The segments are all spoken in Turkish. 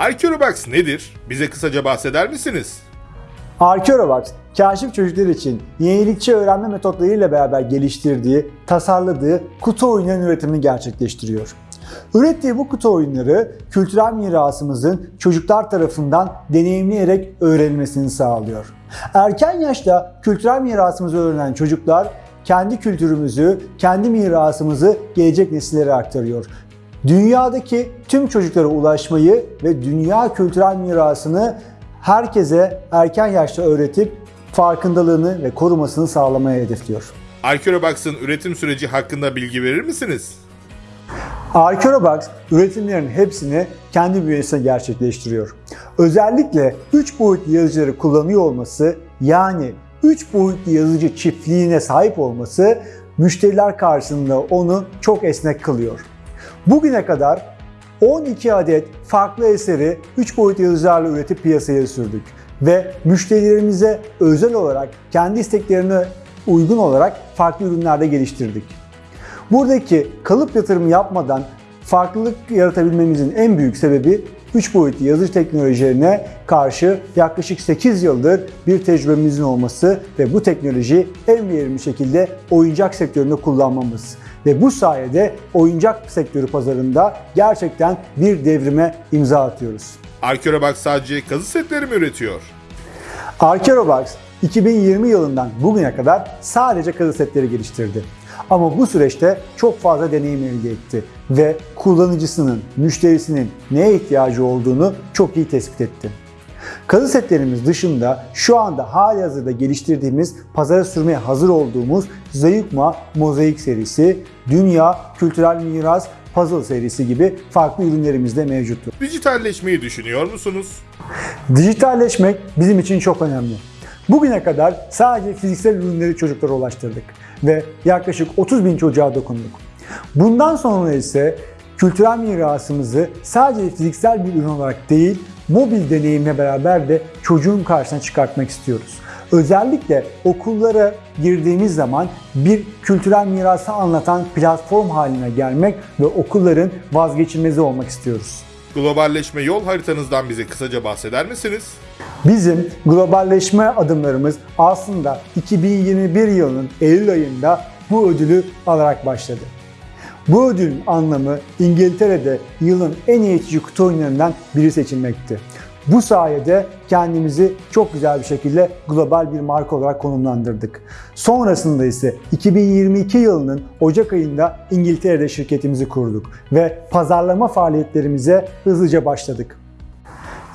Arkeobox nedir? Bize kısaca bahseder misiniz? Arkeorobox, kaşif çocuklar için yenilikçi öğrenme metotlarıyla beraber geliştirdiği, tasarladığı kutu oyunların üretimini gerçekleştiriyor. Ürettiği bu kutu oyunları kültürel mirasımızın çocuklar tarafından deneyimleyerek öğrenilmesini sağlıyor. Erken yaşta kültürel mirasımızı öğrenen çocuklar kendi kültürümüzü, kendi mirasımızı gelecek nesillere aktarıyor. Dünyadaki tüm çocuklara ulaşmayı ve dünya kültürel mirasını herkese erken yaşta öğretip farkındalığını ve korumasını sağlamaya hedefliyor. Arkeobox'ın üretim süreci hakkında bilgi verir misiniz? Arkeorobox üretimlerin hepsini kendi bünyesinde gerçekleştiriyor. Özellikle 3 boyutlu yazıcıları kullanıyor olması yani 3 boyutlu yazıcı çiftliğine sahip olması müşteriler karşısında onu çok esnek kılıyor. Bugüne kadar 12 adet farklı eseri 3 boyutlu yazıcılarla üretip piyasaya sürdük ve müşterilerimize özel olarak kendi isteklerine uygun olarak farklı ürünlerde geliştirdik. Buradaki kalıp yatırımı yapmadan farklılık yaratabilmemizin en büyük sebebi 3 boyutlu yazıcı teknolojilerine karşı yaklaşık 8 yıldır bir tecrübemizin olması ve bu teknolojiyi en verimli şekilde oyuncak sektöründe kullanmamız. Ve bu sayede oyuncak sektörü pazarında gerçekten bir devrime imza atıyoruz. Arkeobox sadece kazı setleri mi üretiyor? Arkeorobox 2020 yılından bugüne kadar sadece kazı setleri geliştirdi. Ama bu süreçte çok fazla deneyim elde etti ve kullanıcısının, müşterisinin neye ihtiyacı olduğunu çok iyi tespit etti. Kazı setlerimiz dışında şu anda hali hazırda geliştirdiğimiz, pazara sürmeye hazır olduğumuz Zayıkma Mozaik serisi, Dünya Kültürel Miras Puzzle serisi gibi farklı ürünlerimiz de mevcuttur. Dijitalleşmeyi düşünüyor musunuz? Dijitalleşmek bizim için çok önemli. Bugüne kadar sadece fiziksel ürünleri çocuklara ulaştırdık ve yaklaşık 30 bin çocuğa dokunduk. Bundan sonra ise kültürel mirasımızı sadece fiziksel bir ürün olarak değil, mobil deneyimle beraber de çocuğun karşısına çıkartmak istiyoruz. Özellikle okullara girdiğimiz zaman bir kültürel mirası anlatan platform haline gelmek ve okulların vazgeçilmezi olmak istiyoruz. Globalleşme yol haritanızdan bize kısaca bahseder misiniz? Bizim globalleşme adımlarımız aslında 2021 yılının Eylül ayında bu ödülü alarak başladı. Bu ödülün anlamı İngiltere'de yılın en eğitici kutu oyunlarından biri seçilmekti. Bu sayede kendimizi çok güzel bir şekilde global bir marka olarak konumlandırdık. Sonrasında ise 2022 yılının Ocak ayında İngiltere'de şirketimizi kurduk ve pazarlama faaliyetlerimize hızlıca başladık.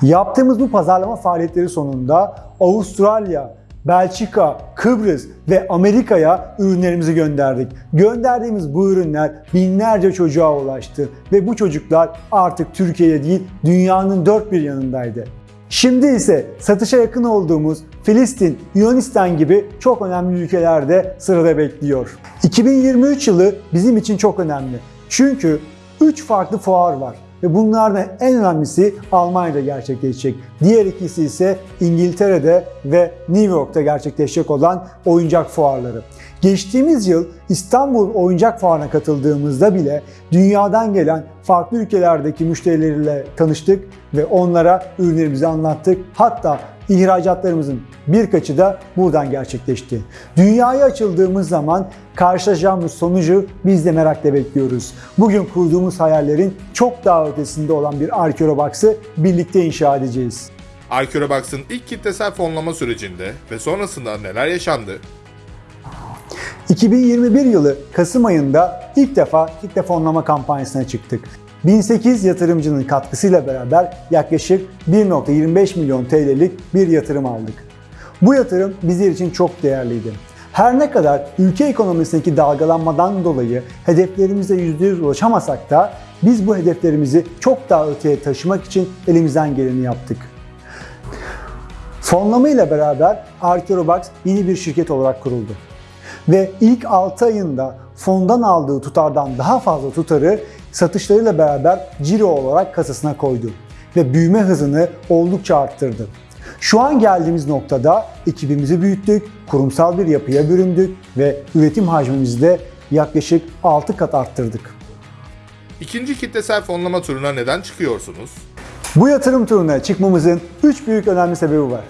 Yaptığımız bu pazarlama faaliyetleri sonunda Avustralya, Belçika, Kıbrıs ve Amerika'ya ürünlerimizi gönderdik. Gönderdiğimiz bu ürünler binlerce çocuğa ulaştı ve bu çocuklar artık Türkiye'de değil dünyanın dört bir yanındaydı. Şimdi ise satışa yakın olduğumuz Filistin, Yunanistan gibi çok önemli ülkelerde sırada bekliyor. 2023 yılı bizim için çok önemli. Çünkü 3 farklı fuar var ve bunlardan en önemlisi Almanya'da gerçekleşecek. Diğer ikisi ise İngiltere'de ve New York'ta gerçekleşecek olan oyuncak fuarları. Geçtiğimiz yıl İstanbul Oyuncak Fuarı'na katıldığımızda bile dünyadan gelen farklı ülkelerdeki müşterileriyle tanıştık ve onlara ürünlerimizi anlattık. Hatta ihracatlarımızın birkaçı da buradan gerçekleşti. Dünyaya açıldığımız zaman karşılaşacağımız sonucu biz de merakla bekliyoruz. Bugün kurduğumuz hayallerin çok daha ötesinde olan bir Arkeorobox'ı birlikte inşa edeceğiz. Arkeobox'ın ilk kitlesel fonlama sürecinde ve sonrasında neler yaşandı? 2021 yılı Kasım ayında ilk defa kitle fonlama kampanyasına çıktık. 1008 yatırımcının katkısıyla beraber yaklaşık 1.25 milyon TL'lik bir yatırım aldık. Bu yatırım bizler için çok değerliydi. Her ne kadar ülke ekonomisindeki dalgalanmadan dolayı hedeflerimize %100 ulaşamasak da biz bu hedeflerimizi çok daha öteye taşımak için elimizden geleni yaptık. Fonlama ile beraber Arkeorobox yeni bir şirket olarak kuruldu. Ve ilk 6 ayında fondan aldığı tutardan daha fazla tutarı satışlarıyla beraber ciro olarak kasasına koydu ve büyüme hızını oldukça arttırdı. Şu an geldiğimiz noktada ekibimizi büyüttük, kurumsal bir yapıya büründük ve üretim hacmimizi de yaklaşık 6 kat arttırdık. İkinci kitlesel fonlama turuna neden çıkıyorsunuz? Bu yatırım turuna çıkmamızın 3 büyük önemli sebebi var.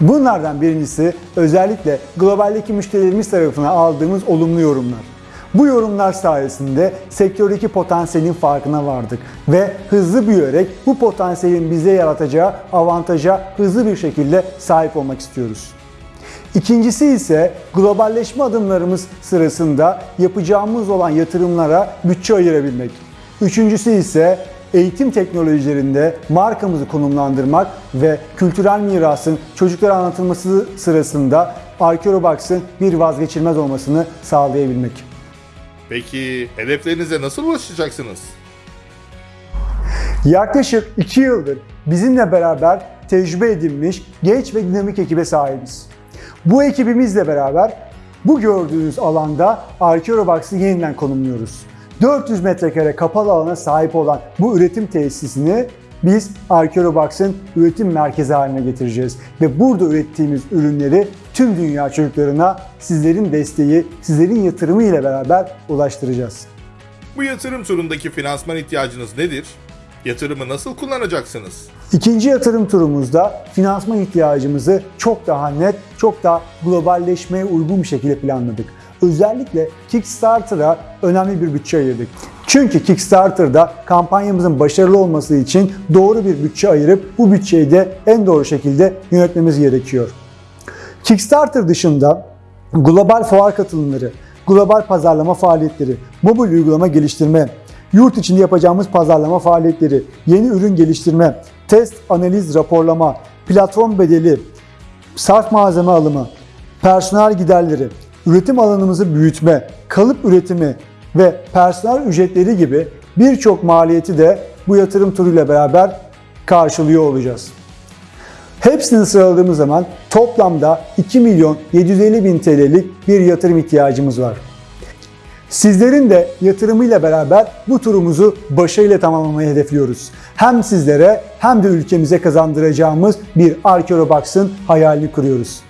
Bunlardan birincisi özellikle globaldeki müşterilerimiz tarafından aldığımız olumlu yorumlar. Bu yorumlar sayesinde sektördeki potansiyelin farkına vardık ve hızlı büyüyerek bu potansiyelin bize yaratacağı avantaja hızlı bir şekilde sahip olmak istiyoruz. İkincisi ise globalleşme adımlarımız sırasında yapacağımız olan yatırımlara bütçe ayırabilmek. Üçüncüsü ise eğitim teknolojilerinde markamızı konumlandırmak ve kültürel mirasın çocuklara anlatılması sırasında Arkeobox'ın bir vazgeçilmez olmasını sağlayabilmek. Peki hedeflerinize nasıl ulaşacaksınız? Yaklaşık 2 yıldır bizimle beraber tecrübe edinmiş genç ve dinamik ekibe sahibiz. Bu ekibimizle beraber bu gördüğünüz alanda Arkeobox'ı yeniden konumluyoruz. 400 metrekare kapalı alana sahip olan bu üretim tesisini biz Arkeobox'ın üretim merkezi haline getireceğiz. Ve burada ürettiğimiz ürünleri tüm dünya çocuklarına sizlerin desteği, sizlerin yatırımı ile beraber ulaştıracağız. Bu yatırım turundaki finansman ihtiyacınız nedir? Yatırımı nasıl kullanacaksınız? İkinci yatırım turumuzda finansman ihtiyacımızı çok daha net, çok daha globalleşmeye uygun bir şekilde planladık. Özellikle Kickstarter'a önemli bir bütçe ayırdık. Çünkü Kickstarter'da kampanyamızın başarılı olması için doğru bir bütçe ayırıp bu bütçeyi de en doğru şekilde yönetmemiz gerekiyor. Kickstarter dışında global fuar katılımları, global pazarlama faaliyetleri, mobil uygulama geliştirme, yurt içinde yapacağımız pazarlama faaliyetleri, yeni ürün geliştirme, test, analiz, raporlama, platform bedeli, sarf malzeme alımı, personel giderleri, üretim alanımızı büyütme, kalıp üretimi ve personel ücretleri gibi birçok maliyeti de bu yatırım turuyla beraber karşılıyor olacağız. Hepsini sıraladığımız zaman toplamda 2 milyon 750 bin TL'lik bir yatırım ihtiyacımız var. Sizlerin de yatırımıyla beraber bu turumuzu başarıyla tamamlamayı hedefliyoruz. Hem sizlere hem de ülkemize kazandıracağımız bir Arkeobox'ın hayalini kuruyoruz.